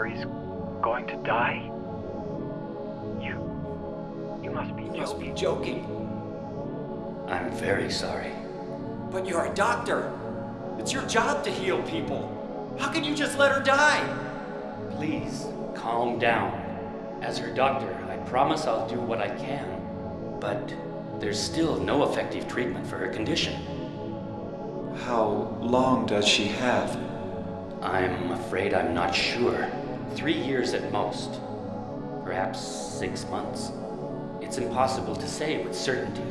Mary's going to die? You. You must be You must be joking. joking. I'm very sorry. But you're a doctor. It's your job to heal people. How can you just let her die? Please, calm down. As her doctor, I promise I'll do what I can. But there's still no effective treatment for her condition. How long does she have? I'm afraid I'm not sure. Three years at most. Perhaps six months. It's impossible to say with certainty.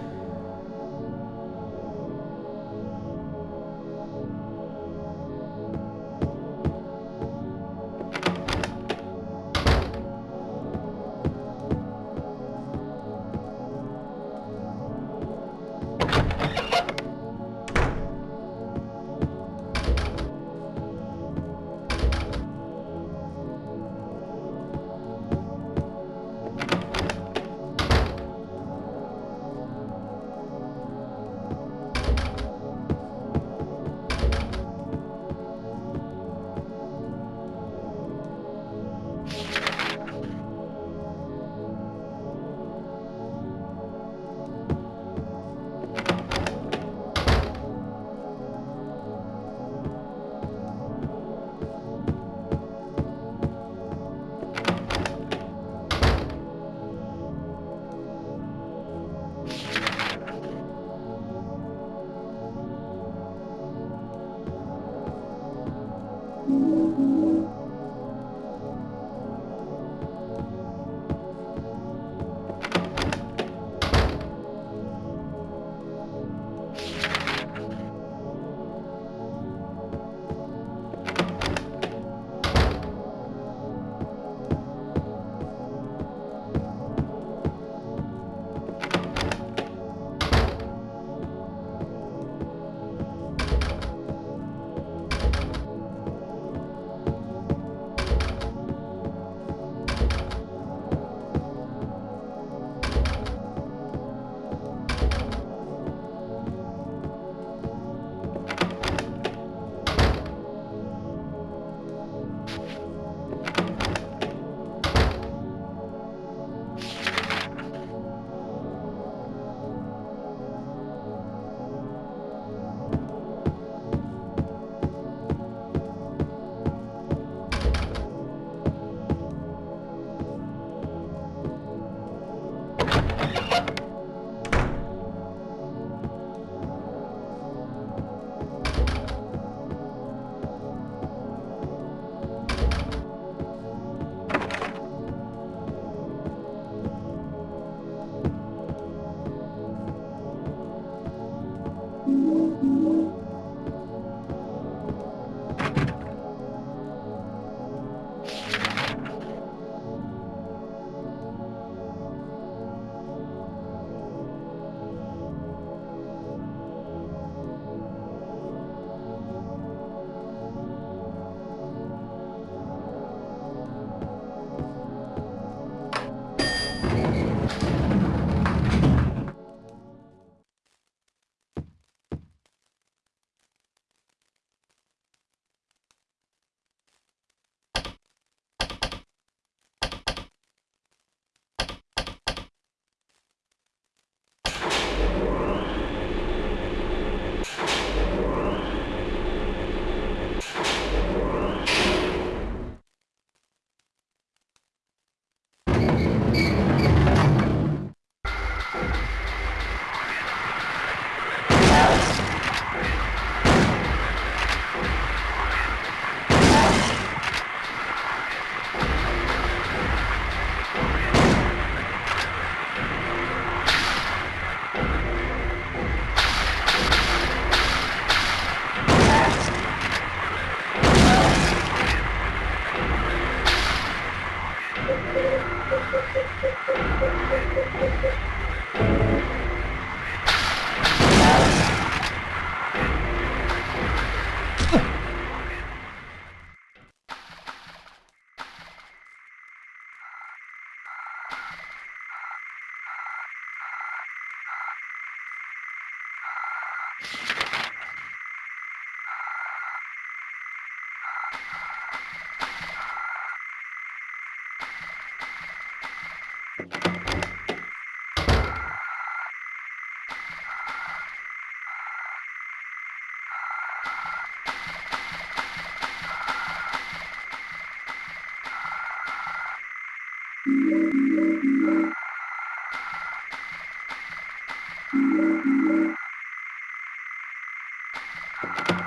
Mama!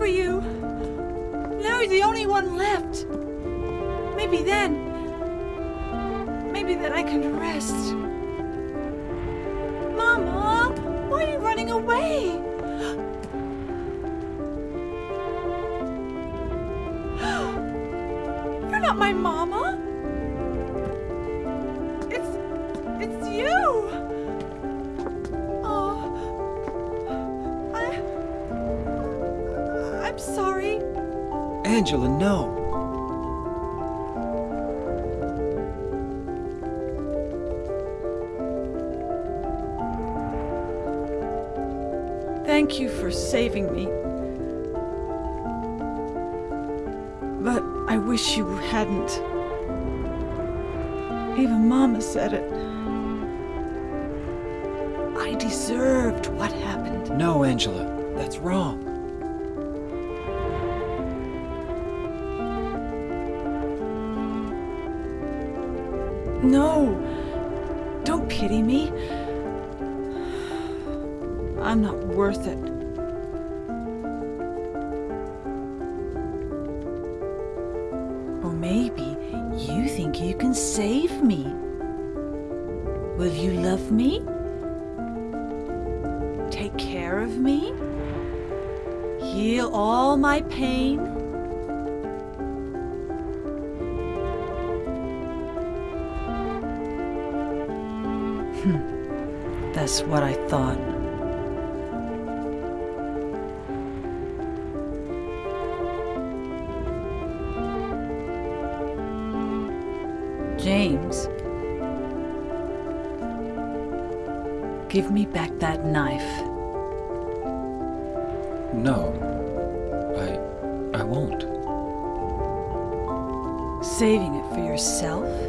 For you. Now you're the only one left. Maybe then. Sorry. Angela, no. Thank you for saving me. But I wish you hadn't. Even Mama said it. I deserved what happened. No, Angela. That's wrong. Hmm. That's what I thought. James. Give me back that knife. No. I. I won't. Saving it for yourself?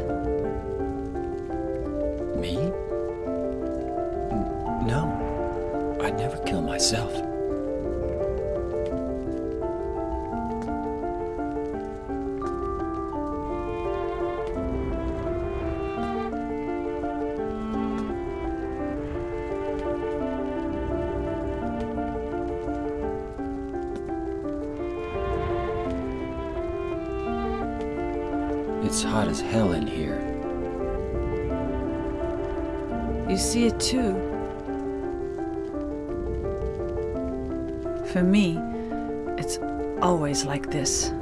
Hell in here. You see it too. For me, it's always like this.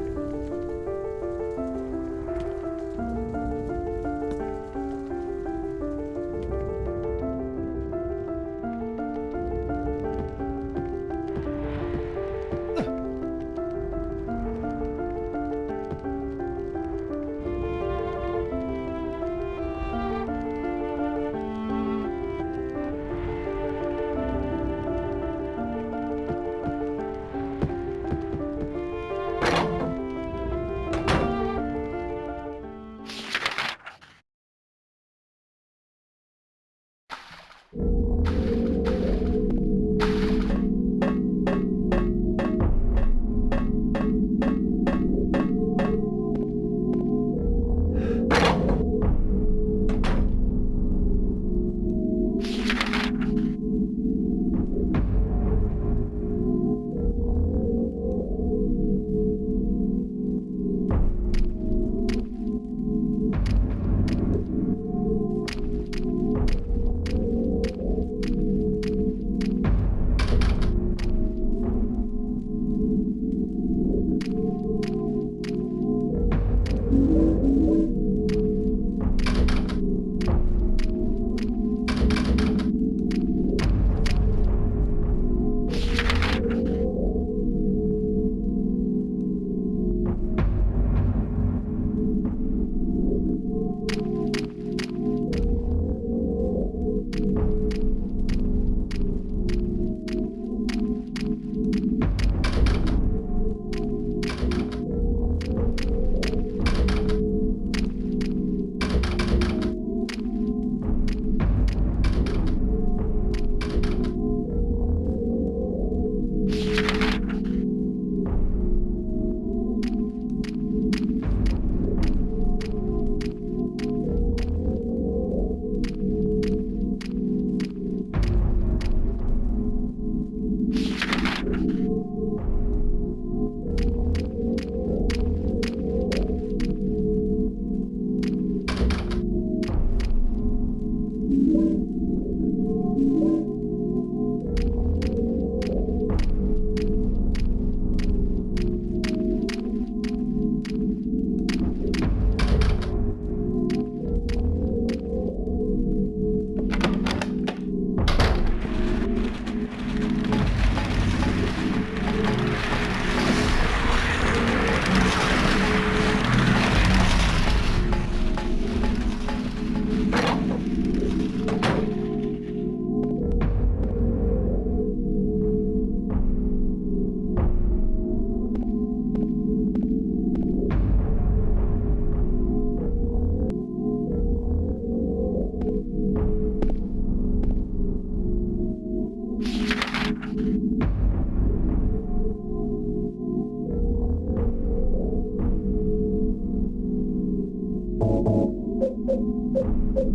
Alone!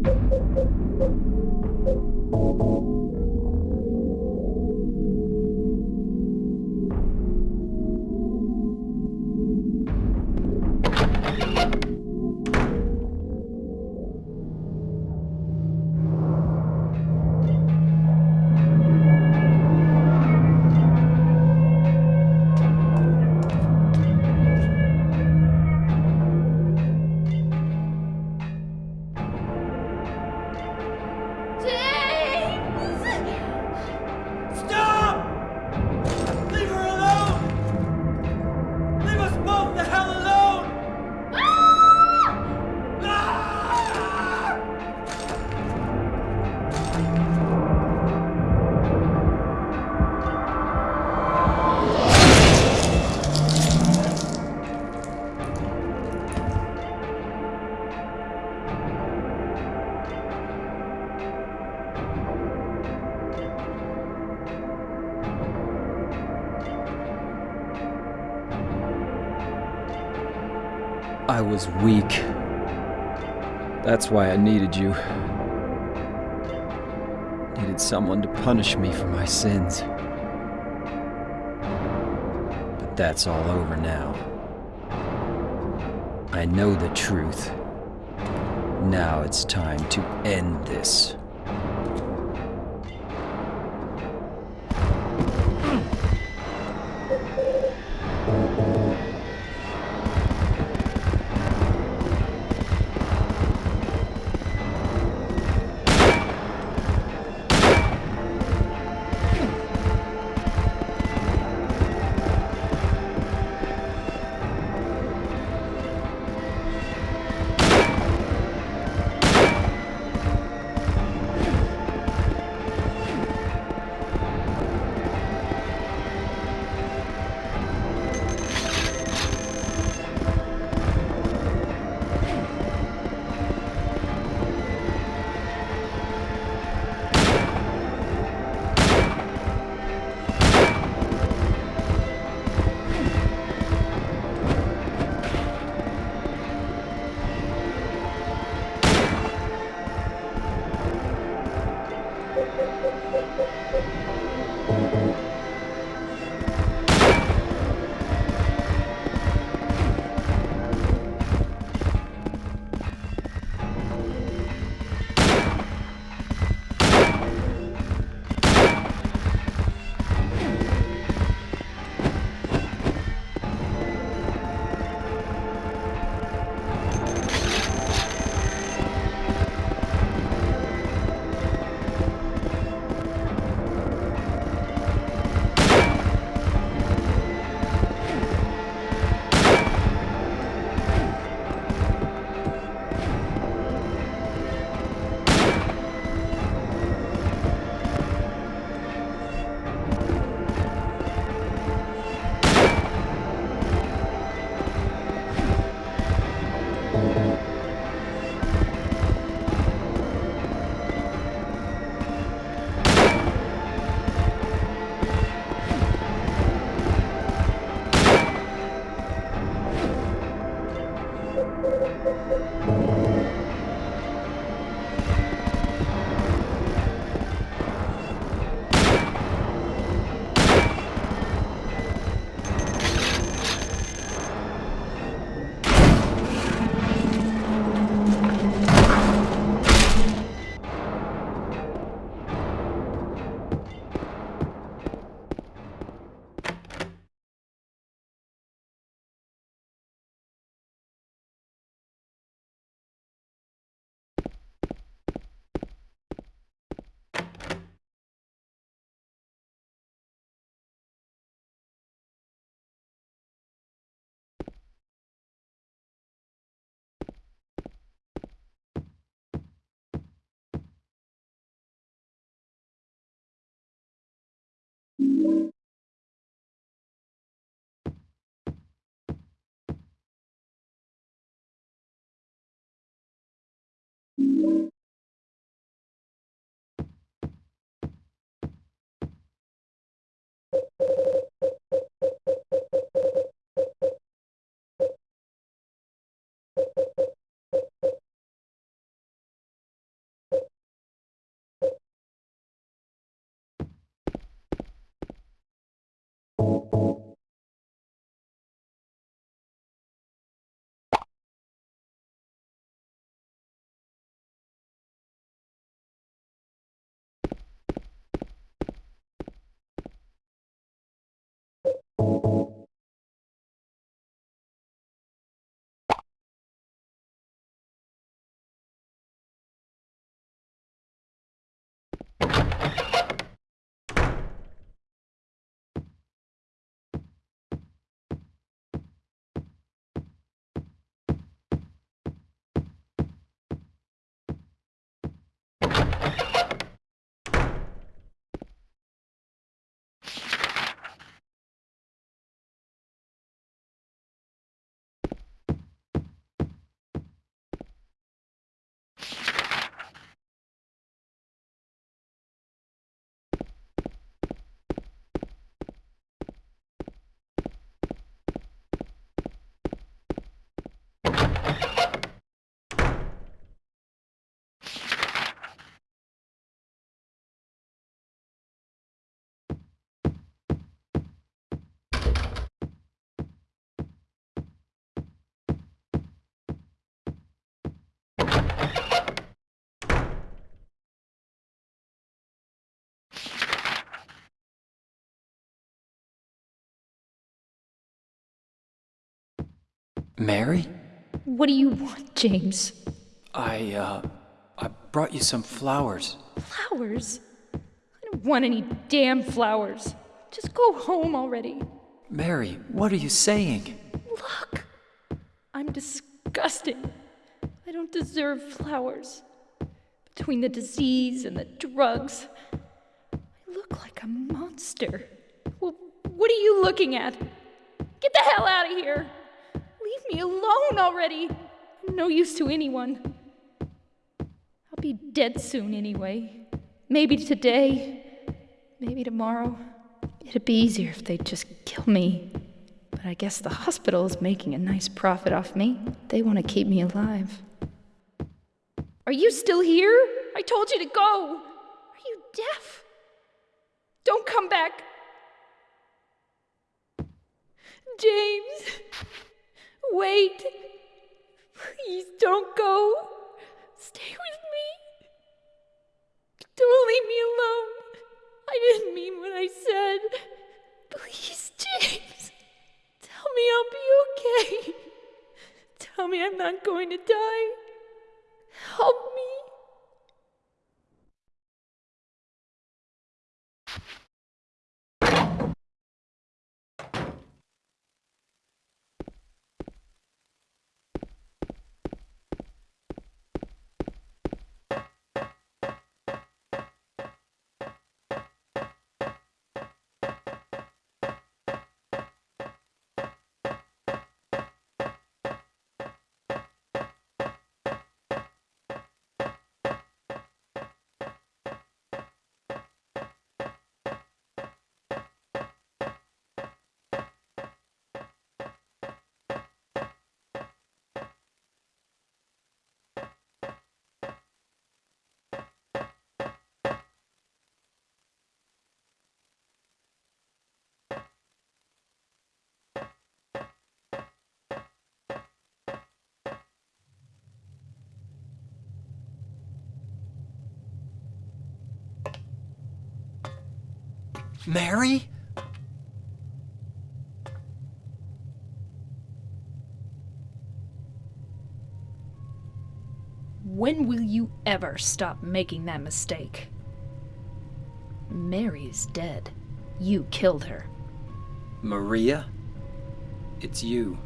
Ah! I was weak. That's why I needed you. Needed someone to punish me for my sins. But that's all over now. I know the truth. Now it's time to end this. Thank you. Mary? What do you want, James? I, uh, I brought you some flowers. Flowers? I don't want any damn flowers. Just go home already. Mary, what are you saying? Look! I'm disgusting. I don't deserve flowers. Between the disease and the drugs, I look like a monster. Well, what are you looking at? Get the hell out of here! Leave me alone already! I'm no use to anyone. I'll be dead soon anyway. Maybe today, maybe tomorrow. It'd be easier if they'd just kill me. But I guess the hospital is making a nice profit off me. They want to keep me alive. Are you still here? I told you to go. Are you deaf? Don't come back. James, wait. Please don't go. Stay with me. Don't leave me alone. I didn't mean what I said. Please, James. Tell me I'll be okay. Tell me I'm not going to die. Help me. Mary? When will you ever stop making that mistake? Mary's dead. You killed her. Maria? It's you.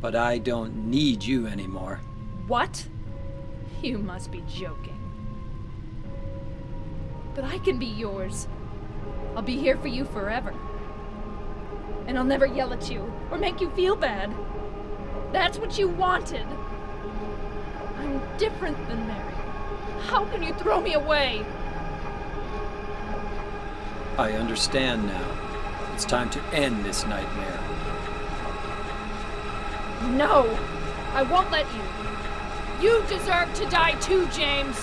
But I don't need you anymore. What? You must be joking. But I can be yours. I'll be here for you forever. And I'll never yell at you or make you feel bad. That's what you wanted. I'm different than Mary. How can you throw me away? I understand now. It's time to end this nightmare. No! I won't let you. You deserve to die too, James!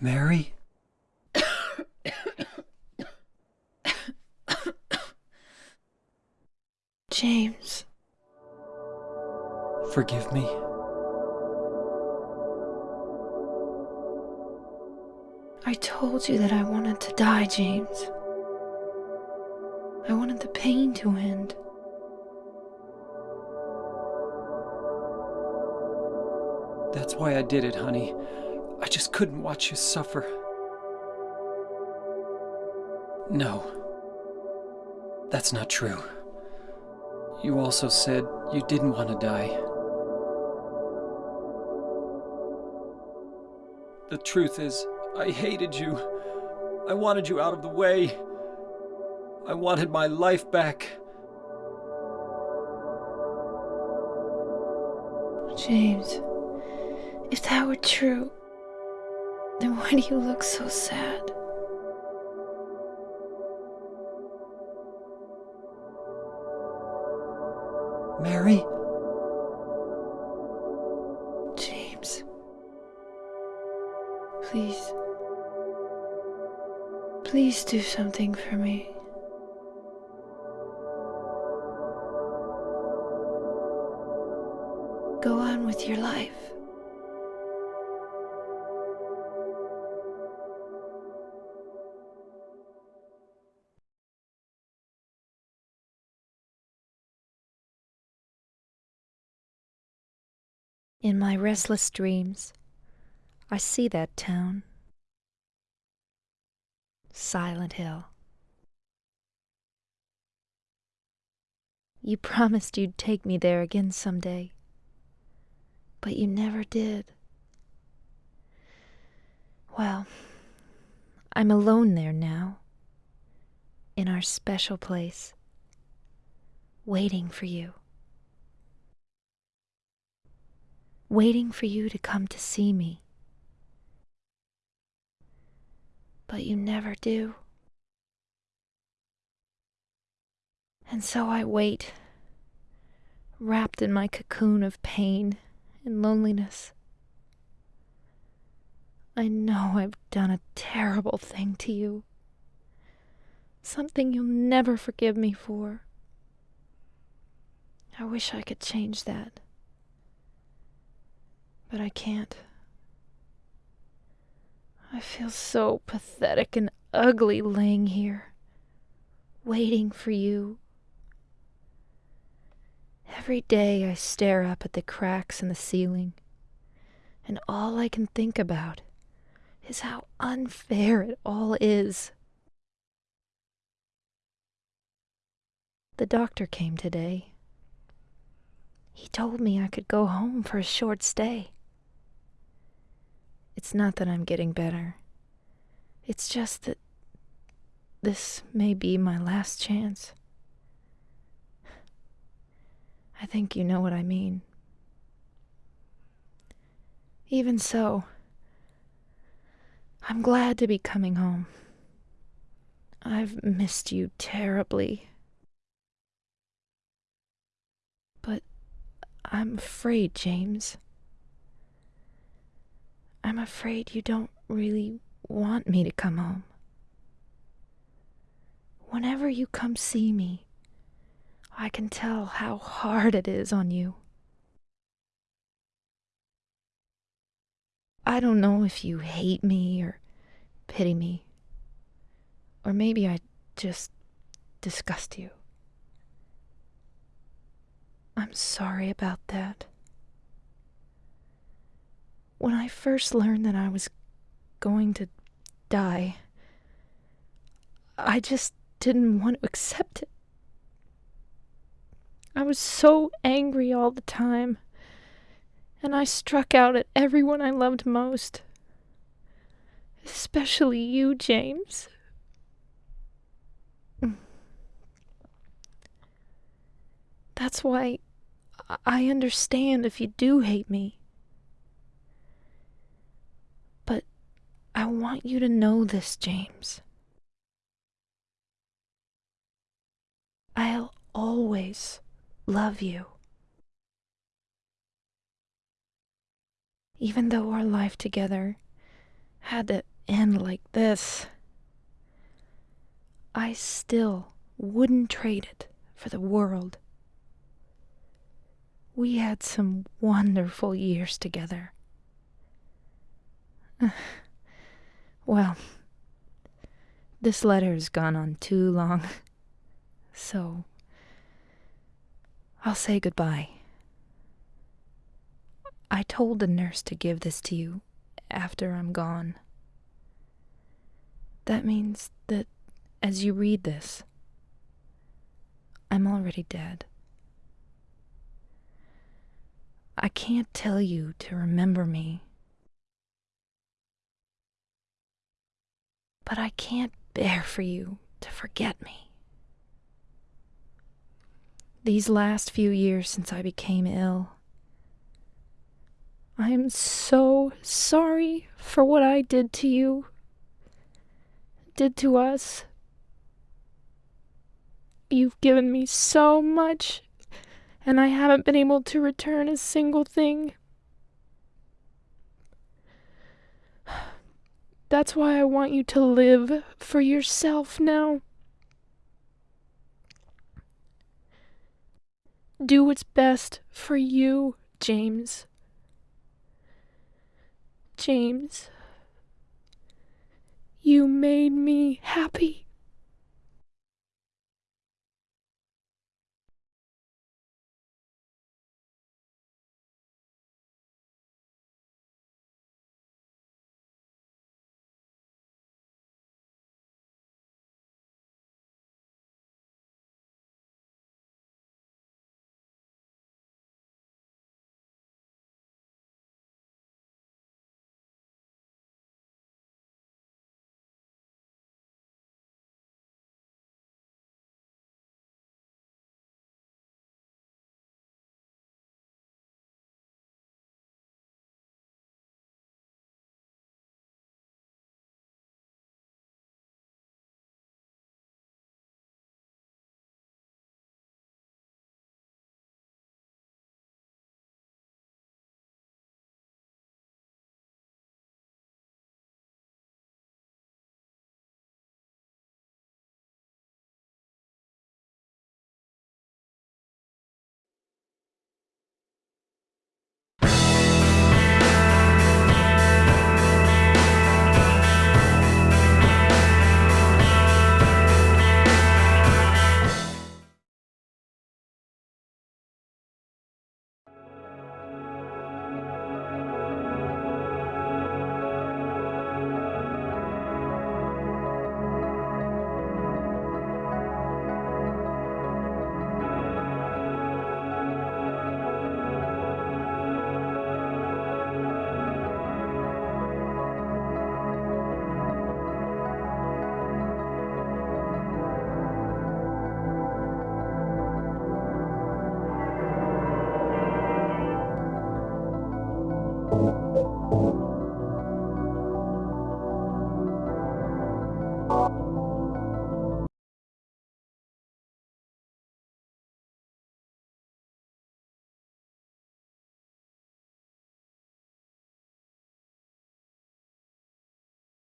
Mary? James. Forgive me. I told you that I wanted to die, James. I wanted the pain to end. That's why I did it, honey. I just couldn't watch you suffer. No. That's not true. You also said you didn't want to die. The truth is, I hated you. I wanted you out of the way. I wanted my life back. James, if that were true, then why do you look so sad? Mary? James. Please. Please do something for me. Restless dreams, I see that town. Silent Hill. You promised you'd take me there again someday, but you never did. Well, I'm alone there now, in our special place, waiting for you. Waiting for you to come to see me. But you never do. And so I wait, wrapped in my cocoon of pain and loneliness. I know I've done a terrible thing to you. Something you'll never forgive me for. I wish I could change that but I can't. I feel so pathetic and ugly laying here, waiting for you. Every day I stare up at the cracks in the ceiling, and all I can think about is how unfair it all is. The doctor came today. He told me I could go home for a short stay. It's not that I'm getting better. It's just that this may be my last chance. I think you know what I mean. Even so, I'm glad to be coming home. I've missed you terribly. But I'm afraid, James. I'm afraid you don't really want me to come home. Whenever you come see me, I can tell how hard it is on you. I don't know if you hate me or pity me, or maybe I just disgust you. I'm sorry about that. When I first learned that I was going to die, I just didn't want to accept it. I was so angry all the time, and I struck out at everyone I loved most. Especially you, James. That's why I understand if you do hate me. I want you to know this, James. I'll always love you. Even though our life together had to end like this, I still wouldn't trade it for the world. We had some wonderful years together. well, this letter has gone on too long, so I'll say goodbye. I told the nurse to give this to you after I'm gone. That means that as you read this, I'm already dead. I can't tell you to remember me, but I can't bear for you to forget me. These last few years since I became ill, I am so sorry for what I did to you, did to us. You've given me so much, and I haven't been able to return a single thing. That's why I want you to live for yourself now. Do what's best for you, James. James, you made me happy.